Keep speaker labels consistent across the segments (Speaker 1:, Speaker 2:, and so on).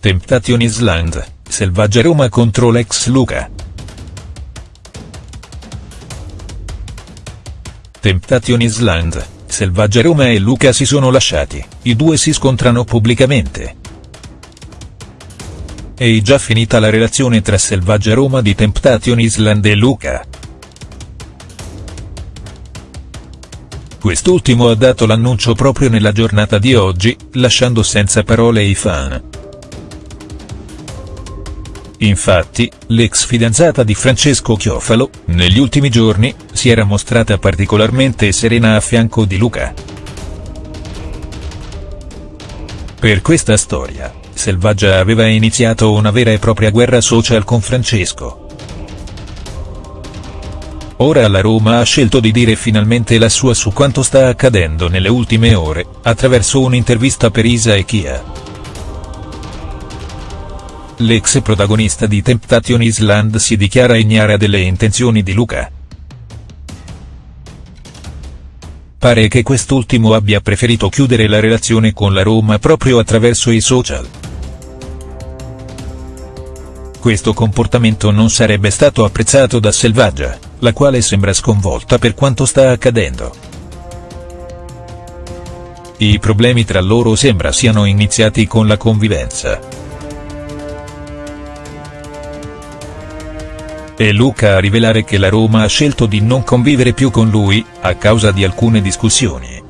Speaker 1: Temptation Island, Selvaggia Roma contro l'ex Luca. Temptation Island, Selvaggia Roma e Luca si sono lasciati, i due si scontrano pubblicamente. È già finita la relazione tra Selvaggia Roma di Temptation Island e Luca. Quest'ultimo ha dato l'annuncio proprio nella giornata di oggi, lasciando senza parole i fan. Infatti, l'ex fidanzata di Francesco Chiofalo, negli ultimi giorni, si era mostrata particolarmente serena a fianco di Luca. Per questa storia, Selvaggia aveva iniziato una vera e propria guerra social con Francesco. Ora la Roma ha scelto di dire finalmente la sua su quanto sta accadendo nelle ultime ore, attraverso un'intervista per Isa e Kia. L'ex protagonista di Temptation Island si dichiara ignara delle intenzioni di Luca. Pare che quest'ultimo abbia preferito chiudere la relazione con la Roma proprio attraverso i social. Questo comportamento non sarebbe stato apprezzato da Selvaggia, la quale sembra sconvolta per quanto sta accadendo. I problemi tra loro sembra siano iniziati con la convivenza. È Luca a rivelare che la Roma ha scelto di non convivere più con lui, a causa di alcune discussioni.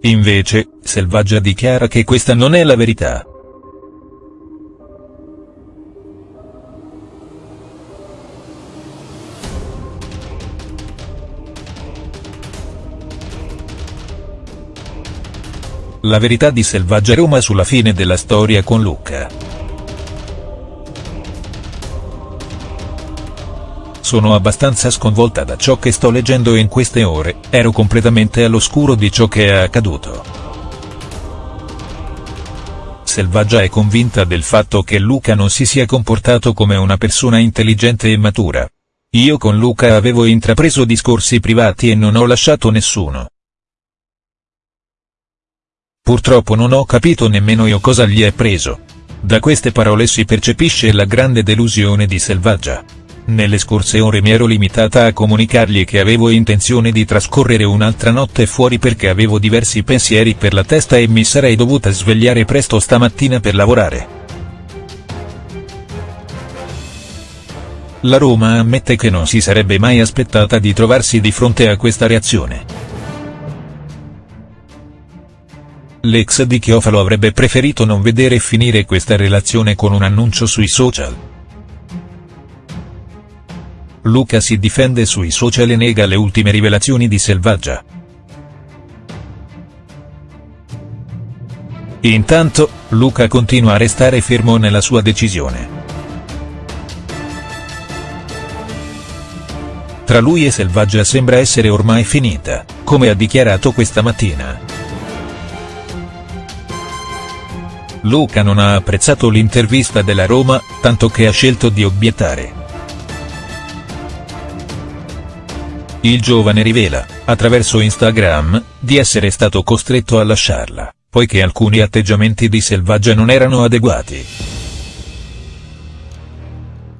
Speaker 1: Invece, Selvaggia dichiara che questa non è la verità. La verità di Selvaggia Roma sulla fine della storia con Luca. Sono abbastanza sconvolta da ciò che sto leggendo in queste ore, ero completamente all'oscuro di ciò che è accaduto. Selvaggia è convinta del fatto che Luca non si sia comportato come una persona intelligente e matura. Io con Luca avevo intrapreso discorsi privati e non ho lasciato nessuno. Purtroppo non ho capito nemmeno io cosa gli è preso. Da queste parole si percepisce la grande delusione di Selvaggia. Nelle scorse ore mi ero limitata a comunicargli che avevo intenzione di trascorrere un'altra notte fuori perché avevo diversi pensieri per la testa e mi sarei dovuta svegliare presto stamattina per lavorare. La Roma ammette che non si sarebbe mai aspettata di trovarsi di fronte a questa reazione. L'ex di Chiofalo avrebbe preferito non vedere finire questa relazione con un annuncio sui social. Luca si difende sui social e nega le ultime rivelazioni di Selvaggia. Intanto, Luca continua a restare fermo nella sua decisione. Tra lui e Selvaggia sembra essere ormai finita, come ha dichiarato questa mattina. Luca non ha apprezzato l'intervista della Roma, tanto che ha scelto di obiettare. Il giovane rivela, attraverso Instagram, di essere stato costretto a lasciarla, poiché alcuni atteggiamenti di Selvaggia non erano adeguati.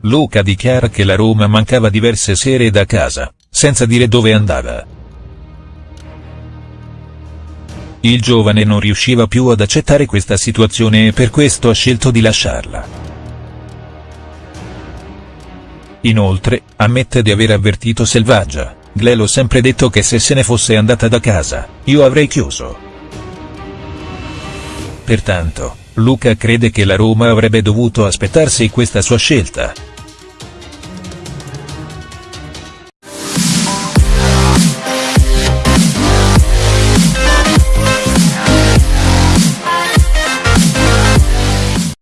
Speaker 1: Luca dichiara che la Roma mancava diverse sere da casa, senza dire dove andava. Il giovane non riusciva più ad accettare questa situazione e per questo ha scelto di lasciarla. Inoltre, ammette di aver avvertito Selvaggia, Gle l'ho sempre detto che se se ne fosse andata da casa, io avrei chiuso. Pertanto, Luca crede che la Roma avrebbe dovuto aspettarsi questa sua scelta,